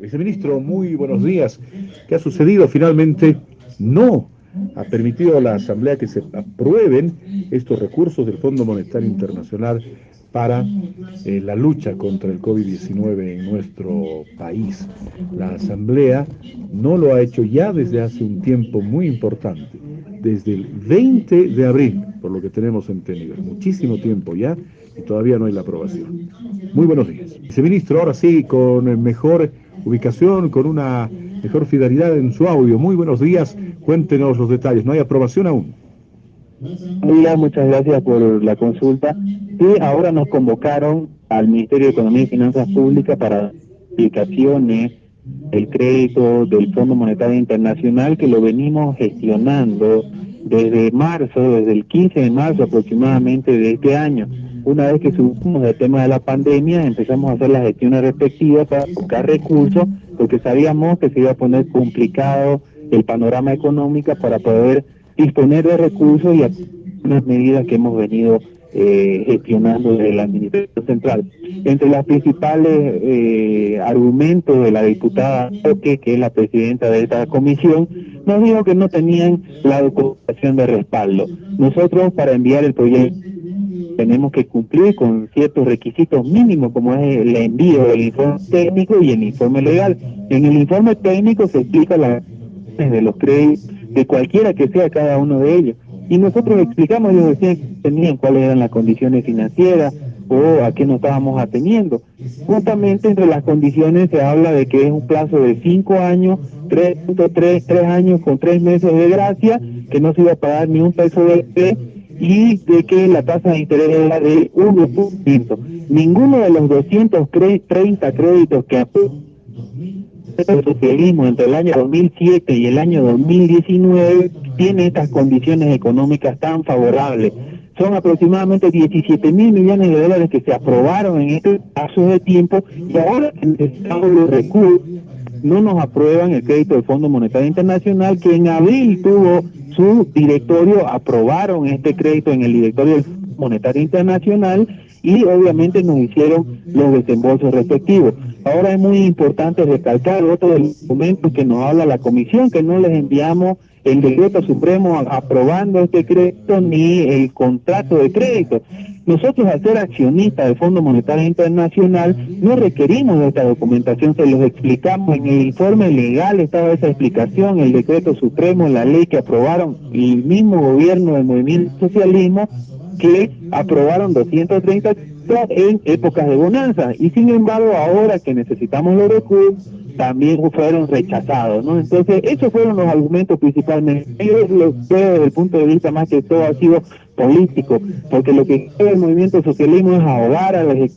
Viceministro, muy buenos días. ¿Qué ha sucedido? Finalmente no ha permitido la Asamblea que se aprueben estos recursos del Fondo Monetario Internacional para eh, la lucha contra el COVID-19 en nuestro país. La Asamblea no lo ha hecho ya desde hace un tiempo muy importante, desde el 20 de abril, por lo que tenemos entendido. Muchísimo tiempo ya y todavía no hay la aprobación. Muy buenos días. Viceministro, ahora sí, con mejor ubicación, con una mejor fidelidad en su audio. Muy buenos días, cuéntenos los detalles. ¿No hay aprobación aún? muchas gracias por la consulta. Y ahora nos convocaron al Ministerio de Economía y Finanzas Públicas para aplicaciones el crédito del Fondo Monetario Internacional que lo venimos gestionando desde marzo, desde el 15 de marzo aproximadamente de este año. Una vez que subimos el tema de la pandemia, empezamos a hacer las gestiones respectivas para buscar recursos, porque sabíamos que se iba a poner complicado el panorama económico para poder disponer de recursos y unas medidas que hemos venido eh, gestionando desde la Administración Central. Entre los principales eh, argumentos de la diputada que es la presidenta de esta comisión, nos dijo que no tenían la documentación de respaldo. Nosotros, para enviar el proyecto, tenemos que cumplir con ciertos requisitos mínimos, como es el envío del informe técnico y el informe legal. En el informe técnico se explica las de los créditos de cualquiera que sea cada uno de ellos. Y nosotros explicamos, ellos decían tenían cuáles eran las condiciones financieras o a qué nos estábamos ateniendo. Justamente entre las condiciones se habla de que es un plazo de cinco años, tres, tres, tres años con tres meses de gracia, que no se iba a pagar ni un peso de y de que la tasa de interés era de 1%. Ninguno de los 230 créditos que el socialismo entre el año 2007 y el año 2019 tiene estas condiciones económicas tan favorables. Son aproximadamente 17 mil millones de dólares que se aprobaron en este paso de tiempo y ahora necesitamos los recursos, no nos aprueban el crédito del Fondo Monetario Internacional que en abril tuvo su directorio, aprobaron este crédito en el directorio del Fondo Monetario Internacional y obviamente nos hicieron los desembolsos respectivos. Ahora es muy importante recalcar otro de los que nos habla la comisión, que no les enviamos el decreto supremo aprobando este crédito ni el contrato de crédito. Nosotros al ser accionistas del Fondo Monetario Internacional no requerimos de esta documentación, se los explicamos en el informe legal, estaba esa explicación, el decreto supremo, la ley que aprobaron el mismo gobierno del movimiento socialismo que aprobaron 230 en épocas de bonanza. Y sin embargo ahora que necesitamos los recursos también fueron rechazados, ¿no? Entonces esos fueron los argumentos principalmente. Yo lo veo desde el punto de vista más que todo ha sido político, porque lo que quiere el movimiento socialismo es ahogar a los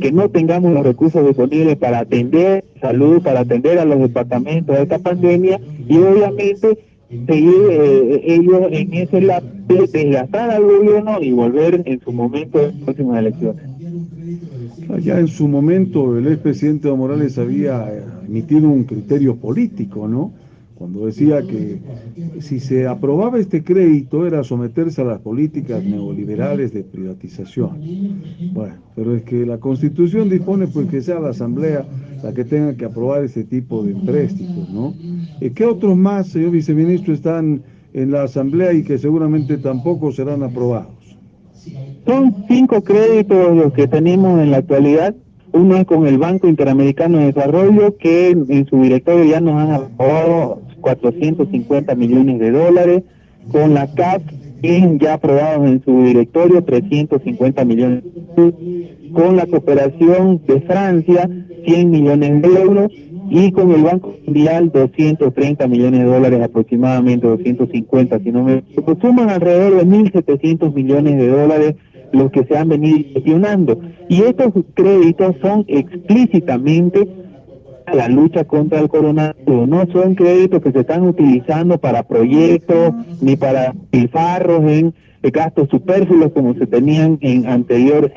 que no tengamos los recursos disponibles para atender salud, para atender a los departamentos de esta pandemia y obviamente seguir eh, ellos en ese de desgastar al gobierno y volver en su momento en las próximas elecciones. Ya en su momento el expresidente Morales había emitido un criterio político, ¿no? Cuando decía que si se aprobaba este crédito era someterse a las políticas neoliberales de privatización. Bueno, pero es que la Constitución dispone pues que sea la Asamblea la que tenga que aprobar ese tipo de empréstitos, ¿no? Eh, ¿Qué otros más, señor viceministro, están en la Asamblea y que seguramente tampoco serán aprobados? Son cinco créditos los que tenemos en la actualidad. Uno es con el Banco Interamericano de Desarrollo, que en su directorio ya nos han aprobado 450 millones de dólares. Con la CAP, ya aprobados en su directorio 350 millones. Con la cooperación de Francia, 100 millones de euros y con el Banco Mundial 230 millones de dólares aproximadamente, 250 si no me suman alrededor de 1.700 millones de dólares los que se han venido gestionando. Y estos créditos son explícitamente a la lucha contra el coronavirus, no son créditos que se están utilizando para proyectos ni para pilfarros en gastos superfluos como se tenían en anteriores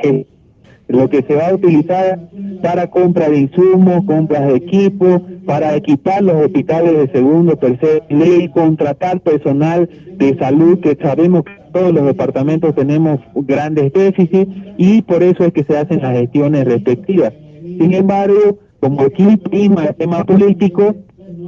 lo que se va a utilizar para compra de insumos, compras de equipos, para equipar los hospitales de segundo, tercer ley, contratar personal de salud, que sabemos que todos los departamentos tenemos grandes déficits y por eso es que se hacen las gestiones respectivas. Sin embargo, como aquí prima el tema político,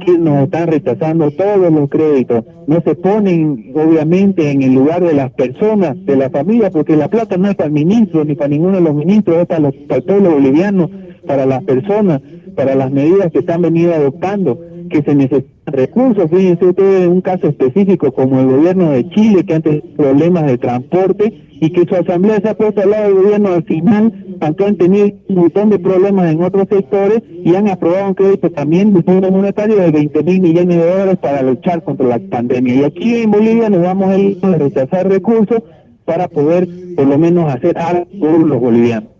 que nos están rechazando todos los créditos, no se ponen obviamente en el lugar de las personas, de la familia, porque la plata no es para el ministro ni para ninguno de los ministros, es para, los, para el pueblo boliviano, para las personas, para las medidas que han venido adoptando que se necesitan recursos. Fíjense ustedes un caso específico como el gobierno de Chile, que antes problemas de transporte y que su asamblea se ha puesto al lado del gobierno al final, aunque han tenido un montón de problemas en otros sectores y han aprobado un crédito también de Fondo Monetario de 20 mil millones de dólares para luchar contra la pandemia. Y aquí en Bolivia nos vamos a rechazar recursos para poder por lo menos hacer algo por los bolivianos.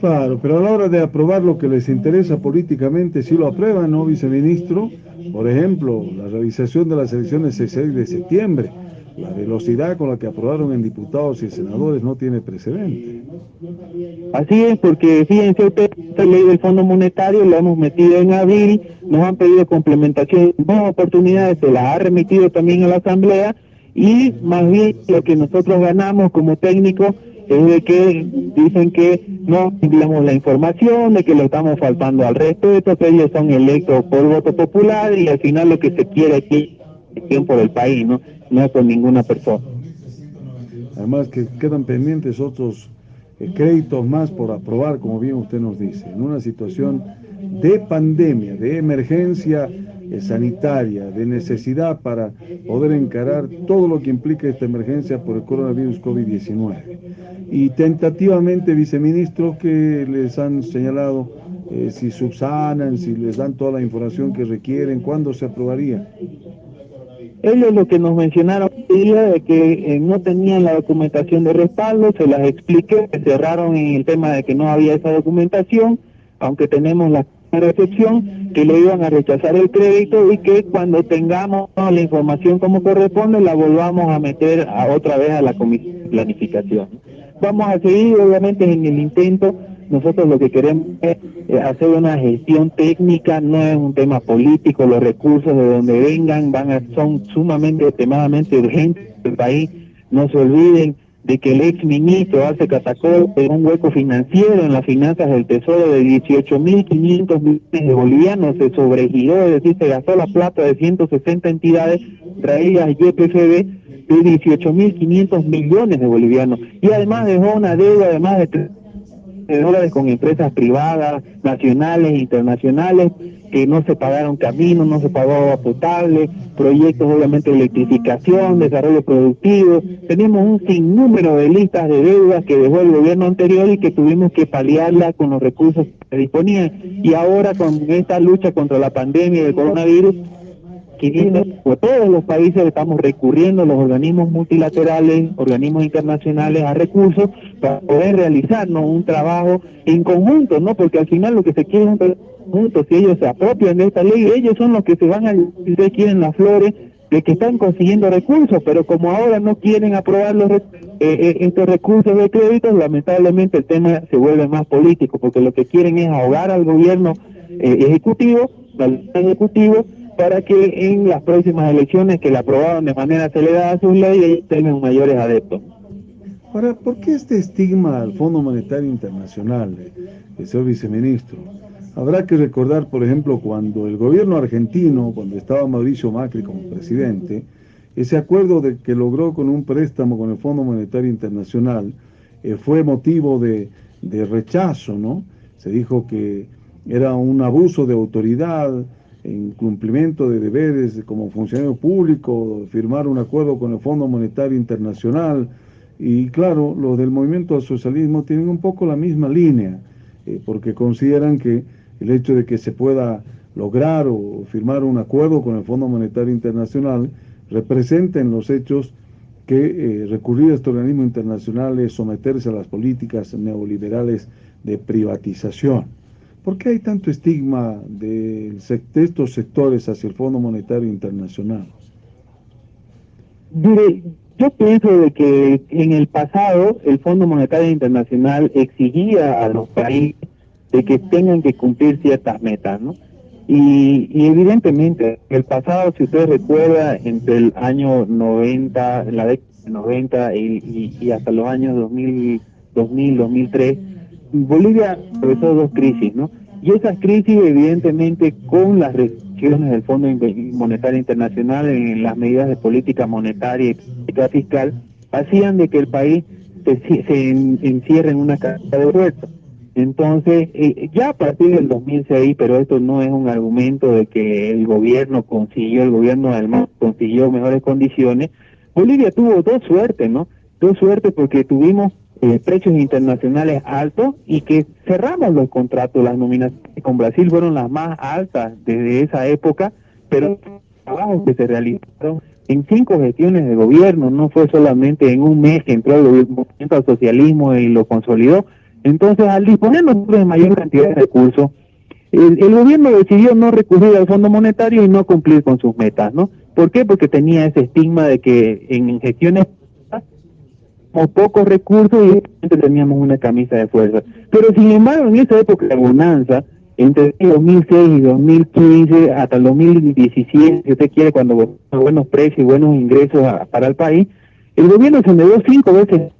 Claro, pero a la hora de aprobar lo que les interesa políticamente, si lo aprueban, ¿no, viceministro? Por ejemplo, la realización de las elecciones el 6 de septiembre. La velocidad con la que aprobaron en diputados y senadores no tiene precedente. Así es, porque fíjense usted, esta ley del Fondo Monetario la hemos metido en abril, nos han pedido complementación, dos oportunidades, se las ha remitido también a la Asamblea y más bien lo que nosotros ganamos como técnicos es de que dicen que no enviamos la información, de que le estamos faltando al respeto, que ellos son electos por voto popular y al final lo que se quiere aquí es por el país, ¿no? No por ninguna persona. Además que quedan pendientes otros eh, créditos más por aprobar, como bien usted nos dice, en una situación de pandemia, de emergencia eh, sanitaria, de necesidad para poder encarar todo lo que implica esta emergencia por el coronavirus COVID-19. Y tentativamente, viceministro, que les han señalado eh, si subsanan, si les dan toda la información que requieren, ¿cuándo se aprobaría? Ellos lo que nos mencionaron día de que eh, no tenían la documentación de respaldo, se las expliqué, cerraron en el tema de que no había esa documentación, aunque tenemos la recepción, que le iban a rechazar el crédito y que cuando tengamos la información como corresponde la volvamos a meter a otra vez a la comisión de planificación. Vamos a seguir obviamente en el intento, nosotros lo que queremos es eh, hacer una gestión técnica, no es un tema político, los recursos de donde vengan van a, son sumamente, extremadamente urgentes del país, no se olviden de que el ex ministro hace catacol en un hueco financiero en las finanzas del Tesoro de 18.500 millones de bolivianos, se sobregiró, es decir, se gastó la plata de 160 entidades traídas YPFB de 18.500 millones de bolivianos y además dejó una deuda de más de de dólares con empresas privadas, nacionales internacionales, que no se pagaron caminos, no se pagó agua potable, proyectos obviamente de electrificación, desarrollo productivo. Tenemos un sinnúmero de listas de deudas que dejó el gobierno anterior y que tuvimos que paliarla con los recursos que disponían. Y ahora con esta lucha contra la pandemia del coronavirus, que por todos los países estamos recurriendo a los organismos multilaterales, organismos internacionales a recursos para poder realizarnos un trabajo en conjunto, ¿no? Porque al final lo que se quiere es un conjunto, si ellos se apropian de esta ley, ellos son los que se van a, ustedes quieren las flores, de que están consiguiendo recursos, pero como ahora no quieren aprobar los, eh, eh, estos recursos de créditos, lamentablemente el tema se vuelve más político, porque lo que quieren es ahogar al gobierno eh, ejecutivo, al ejecutivo, para que en las próximas elecciones que la aprobaron de manera acelerada sus leyes tengan mayores adeptos. Ahora, ¿por qué este estigma al Fondo Monetario Internacional, eh, señor viceministro? Habrá que recordar, por ejemplo, cuando el gobierno argentino, cuando estaba Mauricio Macri como presidente, ese acuerdo de que logró con un préstamo con el Fondo Monetario Internacional eh, fue motivo de, de rechazo, ¿no? Se dijo que era un abuso de autoridad, en cumplimiento de deberes como funcionario público, firmar un acuerdo con el Fondo Monetario Internacional. Y claro, los del movimiento al socialismo tienen un poco la misma línea, eh, porque consideran que el hecho de que se pueda lograr o firmar un acuerdo con el Fondo Monetario Internacional representa en los hechos que eh, recurrir a este organismo internacional es someterse a las políticas neoliberales de privatización. ¿Por qué hay tanto estigma de, estos sectores hacia el Fondo Monetario Internacional? yo pienso de que en el pasado el Fondo Monetario Internacional exigía a los países de que tengan que cumplir ciertas metas, ¿no? Y, evidentemente, en el pasado, si usted recuerda, entre el año 90, la década 90 y, y, hasta los años 2000, 2000, 2003, Bolivia atravesó dos crisis, ¿no? Y esa crisis, evidentemente, con las restricciones del Fondo Monetario Internacional en las medidas de política monetaria y política fiscal, hacían de que el país se, se encierre en una caja de fuerza. Entonces, eh, ya a partir del 2006, pero esto no es un argumento de que el gobierno consiguió, el gobierno además consiguió mejores condiciones, Bolivia tuvo dos suertes, ¿no? Dos suertes porque tuvimos eh, precios internacionales altos y que cerramos los contratos, las nominaciones con Brasil fueron las más altas desde esa época, pero trabajos que se realizaron en cinco gestiones de gobierno, no fue solamente en un mes que entró el movimiento al socialismo y lo consolidó, entonces, al disponer de mayor cantidad de recursos, el, gobierno decidió no recurrir al Fondo Monetario y no cumplir con sus metas, ¿no? ¿Por qué? Porque tenía ese estigma de que en gestiones con pocos recursos y teníamos una camisa de fuerza. Pero sin embargo, en esa época de bonanza, entre 2006 y 2015 hasta el 2017, si usted quiere, cuando buenos precios y buenos ingresos para el país, el gobierno se endeudó cinco veces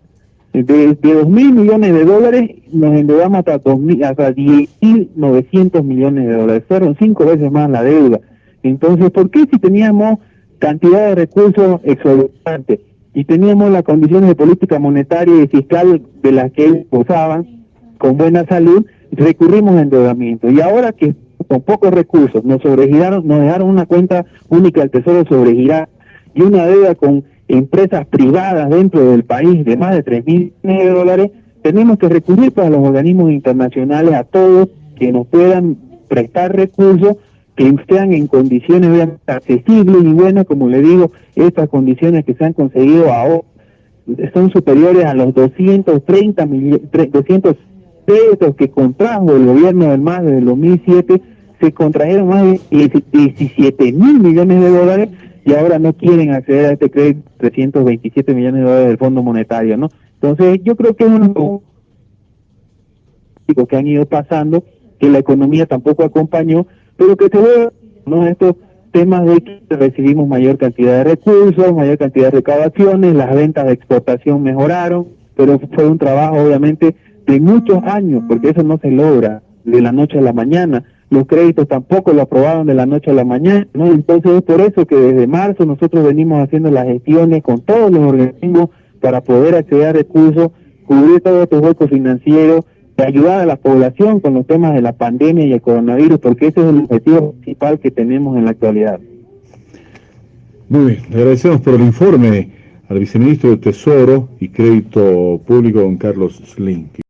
de, de 2 mil millones de dólares nos endeudamos hasta, 2000, hasta 10.900 millones de dólares. Fueron cinco veces más la deuda. Entonces, ¿por qué si teníamos cantidad de recursos exorbitantes y teníamos las condiciones de política monetaria y fiscal de las que ellos gozaban con buena salud, recurrimos a endeudamiento? Y ahora que con pocos recursos nos sobregiraron, nos dejaron una cuenta única del Tesoro sobregirar y una deuda con empresas privadas dentro del país de más de 3 mil de dólares, tenemos que recurrir para los organismos internacionales a todos que nos puedan prestar recursos que sean en condiciones accesibles y buenas, como le digo, estas condiciones que se han conseguido ahora son superiores a los 230 millones, 200 pesos que contrajo el gobierno del MAS desde el 2007, se contrajeron más de 17 mil millones de dólares y ahora no quieren acceder a este crédito 327 millones de dólares del Fondo Monetario, ¿no? Entonces, yo creo que es un que han ido pasando, que la economía tampoco acompañó, pero que se ve, ¿no? Estos temas de que recibimos mayor cantidad de recursos, mayor cantidad de recaudaciones, las ventas de exportación mejoraron, pero fue un trabajo obviamente de muchos años, porque eso no se logra de la noche a la mañana los créditos tampoco lo aprobaron de la noche a la mañana, ¿no? Entonces es por eso que desde marzo nosotros venimos haciendo las gestiones con todos los organismos para poder acceder a recursos, cubrir todos estos huecos financieros, de ayudar a la población con los temas de la pandemia y el coronavirus, porque ese es el objetivo principal que tenemos en la actualidad. Muy bien, le agradecemos por el informe al viceministro de Tesoro y Crédito Público, don Carlos Slinky.